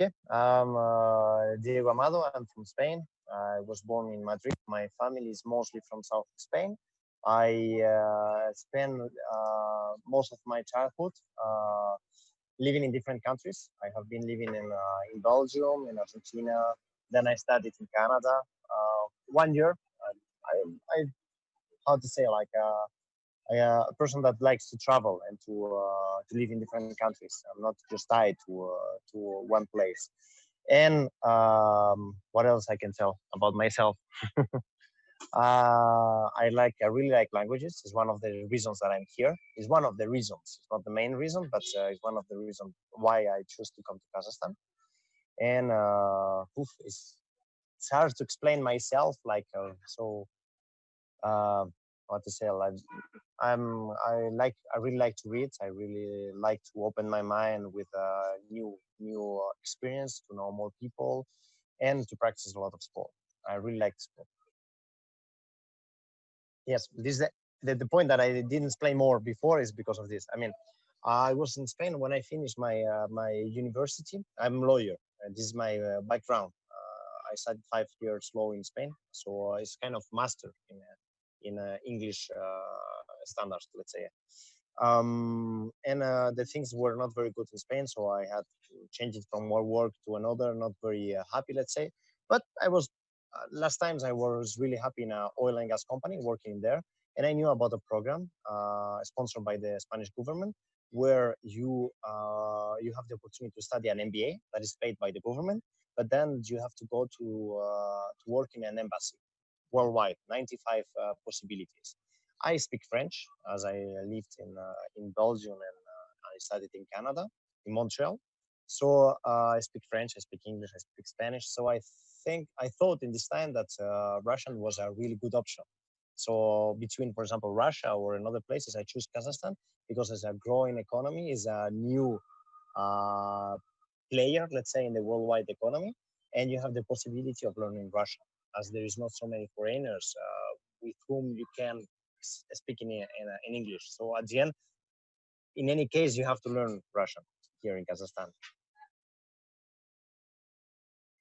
Okay, I'm uh, Diego Amado. I'm from Spain. I was born in Madrid. My family is mostly from south of Spain. I uh, spent uh, most of my childhood uh, living in different countries. I have been living in uh, in Belgium, in Argentina. Then I studied in Canada. Uh, one year. I, I, how to say like uh, a person that likes to travel and to uh, to live in different countries. I'm not just tied to uh, to one place. And um, what else I can tell about myself? Uh, I like I really like languages. It's one of the reasons that I'm here. It's one of the reasons. It's not the main reason, but uh, it's one of the reasons why I choose to come to Kazakhstan. And uh, oof, it's, it's hard to explain myself. Like so, what to say? Like I'm I like I really like to read. I really like to open my mind with a uh, new new experience to know more people and to practice a lot of sport. I really like sport. Yes, this the, the, the point that I didn't explain more before is because of this. I mean, I was in Spain when I finished my uh, my university. I'm lawyer. And this is my uh, background. Uh, I studied five years law in Spain, so it's kind of master in uh, in uh, English uh, standards, let's say. Um, and uh, the things were not very good in Spain, so I had to change it from one work to another. Not very happy, let's say. But I was last times I was really happy in an oil and gas company working there, and I knew about a program sponsored by the Spanish government where you uh, you have the opportunity to study an MBA that is paid by the government, but then you have to go to uh, to work in an embassy worldwide, 95 uh, possibilities. I speak French as I lived in uh, in Belgium and uh, I studied in Canada, in Montreal. So I speak French, I speak English, I speak Spanish. So I think I thought in this time that Russian was a really good option. So between, for example, Russia or in other places, I choose Kazakhstan because it's a growing economy, is a new uh, player, let's say, in the worldwide economy, and you have the possibility of learning Russian as there is not so many foreigners uh, with whom you can speak in, in, in English. So at the end, in any case, you have to learn Russian here in Kazakhstan.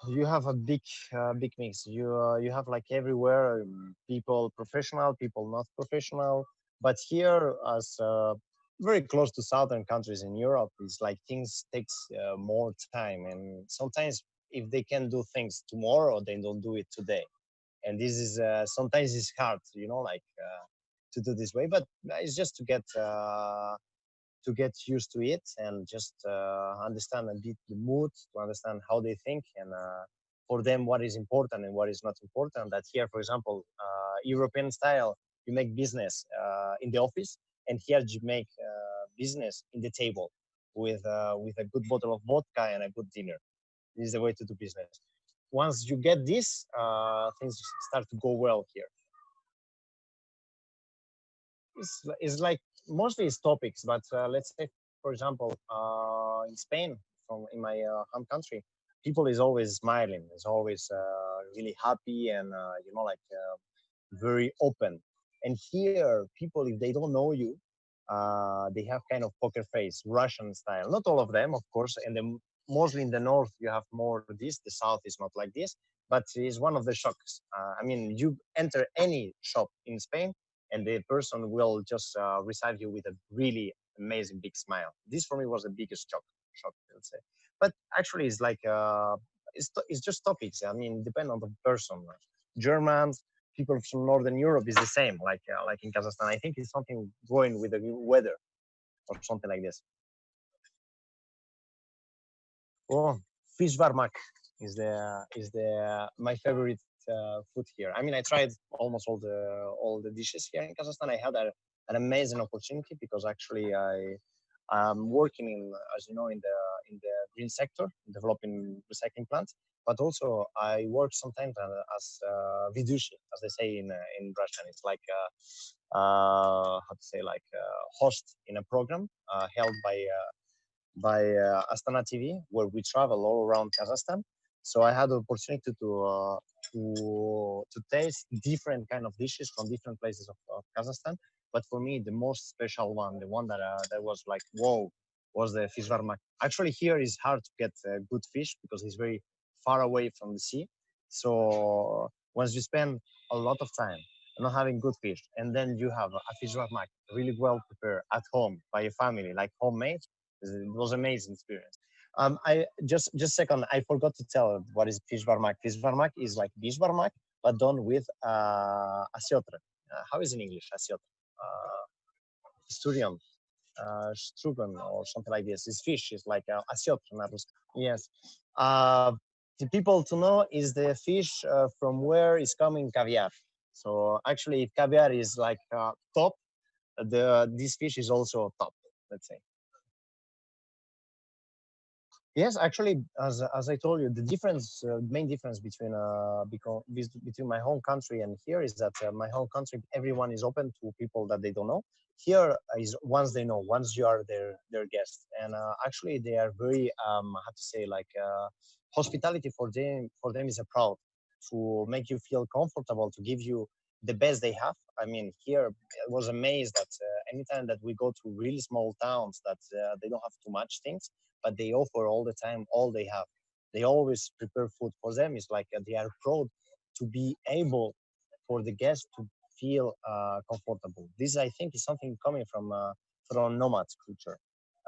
You have a big, uh, big mix. You uh, you have like everywhere um, people professional, people not professional. But here, as uh, very close to southern countries in Europe, it's like things takes uh, more time, and sometimes if they can do things tomorrow, they don't do it today. And this is uh, sometimes it's hard, you know, like uh, to do this way. But it's just to get uh, to get used to it and just uh, understand a bit the mood, to understand how they think, and uh, for them what is important and what is not important. That here, for example, uh, European style, you make business in the office, and here you make business in the table with with a good bottle of vodka and a good dinner this is the way to do business. Once you get this, uh, things start to go well here. It's, it's like mostly it's topics, but uh, let's say, for example, uh, in Spain, from in my uh, home country, people is always smiling, is always uh, really happy and uh, you know like very open. And here, people if they don't know you, uh, they have kind of poker face, Russian style. Not all of them, of course, and the mostly in the north you have more of this the south is not like this but it's one of the shocks. Uh, i mean you enter any shop in spain and the person will just uh, receive you with a really amazing big smile. This for me was the biggest shock shock let's say. But actually it's like uh, it's, it's just topics. I mean depend on the person. Germans people from northern europe is the same like uh, like in kazakhstan. I think it's something going with the weather or something like this Oh, fish barmak is the is the my favorite uh, food here. I mean, I tried almost all the all the dishes here in Kazakhstan. I had a, an amazing opportunity because actually I am working in, as you know, in the in the green sector, developing recycling plants. But also I work sometimes as uh, vidushi, as they say in uh, in Russian. It's like uh, uh, how to say like uh, host in a program uh, held by uh, by uh, Astana TV, where we travel all around Kazakhstan. So I had the opportunity to uh, to to taste different kind of dishes from different places of, of, Kazakhstan. But for me, the most special one, the one that uh, that was like, whoa, was the fish varmak. Actually, here is hard to get uh, good fish because it's very far away from the sea. So once you spend a lot of time not having good fish, and then you have a fish varmak really well prepared at home by your family, like homemade, it was amazing experience. Um, I just just second, I forgot to tell what is fish varmak. Fish varmak is like beshbarmak, but done with uh, asiotre. Uh, how is in English asiotre? Uh, sturion, uh, strugen, or something like this. It's fish. It's like uh, asiotre. Yes. Uh, the people to know is the fish uh, from where is coming caviar. So actually, if caviar is like uh, top. The this fish is also top. Let's say. Yes, actually, as as I told you, the difference, uh, main difference between uh between my home country and here is that uh, my home country, everyone is open to people that they don't know. Here is once they know, once you are their their guest, and uh, actually they are very um have to say like uh, hospitality for them for them is a proud to make you feel comfortable to give you the best they have. I mean, here I was amazed that uh, anytime that we go to really small towns that uh, they don't have too much things, but they offer all the time all they have. They always prepare food for them. It's like uh, they are proud to be able for the guests to feel uh, comfortable. This, I think, is something coming from uh, from nomads culture.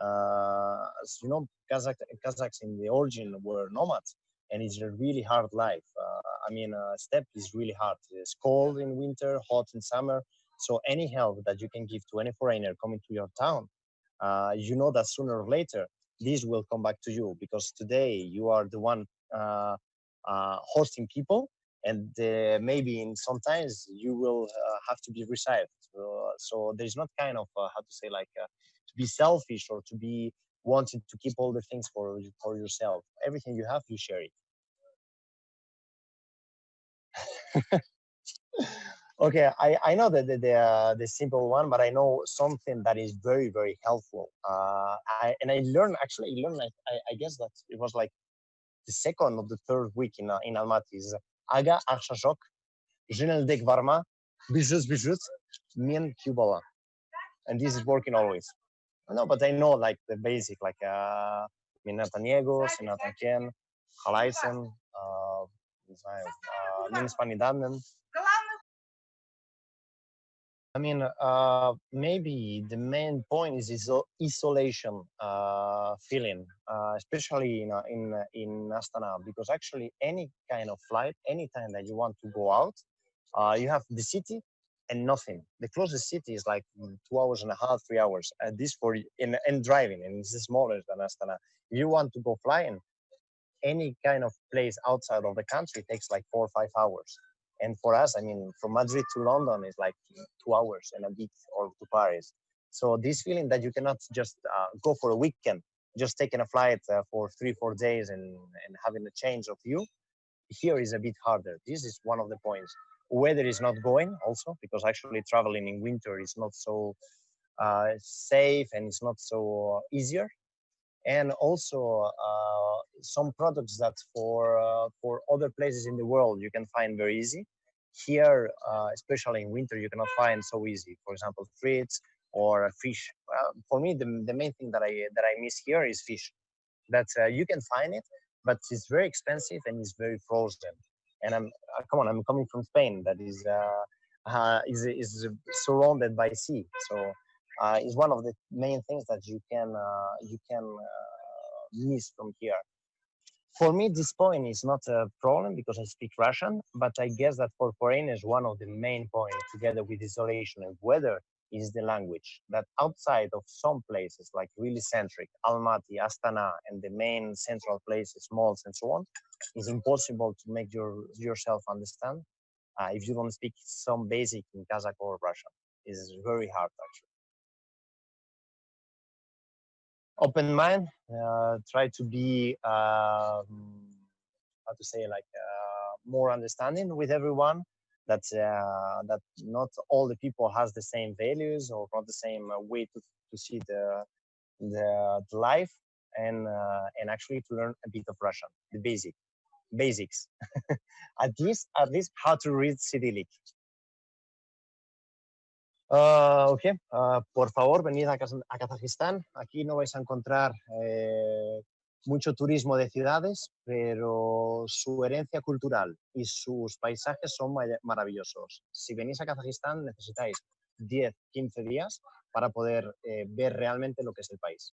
Uh, as you know, Kazakh, Kazakhs in the origin were nomads, and it's a really hard life. Uh, I mean, uh, steppe is really hard. It's cold in winter, hot in summer. So any help that you can give to any foreigner coming to your town, uh, you know that sooner or later this will come back to you because today you are the one uh, uh, hosting people and uh, maybe in sometimes you will uh, have to be received so, there's not kind of uh, how to say like to be selfish or to be wanting to keep all the things for for yourself. Everything you have you share it Okay, I, I know that the uh, the simple one, but I know something that is very, very helpful. Uh, I, and I learned, actually, I learned, I, I guess that it was like the second or the third week in, uh, in Almaty is Aga Arshashok, Jineldek Varma, Bijus Bijus, Mien Kubala. And this is working always. No, but I know like the basic, like uh, Minatan Diego, Sinatan Ken, Halaisen, Minspanidanen. Uh, uh I mean, uh, maybe the main point is this isolation uh, feeling, uh, especially in, in, uh, in Astana, because actually any kind of flight, anytime that you want to go out, uh, you have the city and nothing. The closest city is like two hours and a half, three hours. And this for in, in driving, and it's smaller than Astana. If you want to go flying, any kind of place outside of the country takes like four or five hours. And for us, I mean, from Madrid to London is like two hours and a bit, or to Paris. So this feeling that you cannot just uh, go for a weekend, just taking a flight uh, for three, four days and, and having a change of view, here is a bit harder. This is one of the points. Weather is not going also, because actually traveling in winter is not so uh, safe and it's not so easier and also uh, some products that for uh, for other places in the world you can find very easy. Here uh, especially in winter you cannot find so easy. For example fruits or fish. For me the, the main thing that i that i miss here is fish. That uh, you can find it but it's very expensive and it's very frozen. And i'm uh, come on i'm coming from spain that is uh, is is surrounded by sea. So uh, is one of the main things that you can uh, you can uh, miss from here. For me, this point is not a problem because I speak Russian, but I guess that for foreigners, one of the main points, together with isolation and weather, is the language. That outside of some places, like really centric, Almaty, Astana, and the main central places, malls, and so on, is impossible to make your yourself understand uh, if you don't speak some basic in Kazakh or Russian. It's very hard actually. Open mind uh, try to be um, how to say like uh, more understanding with everyone that uh, that not all the people has the same values or not the same way to, to see the the, the life and and actually to learn a bit of Russian the basic basics. At least at least how to read Cyrillic Ah, ok, ah, por favor, venid a, a, Kazajistán. Aquí no vais a encontrar eh, mucho turismo de ciudades, pero su herencia cultural y sus paisajes son maravillosos. Si venís a Kazajistán necesitáis 10, 15 días para poder eh, ver realmente lo que es el país.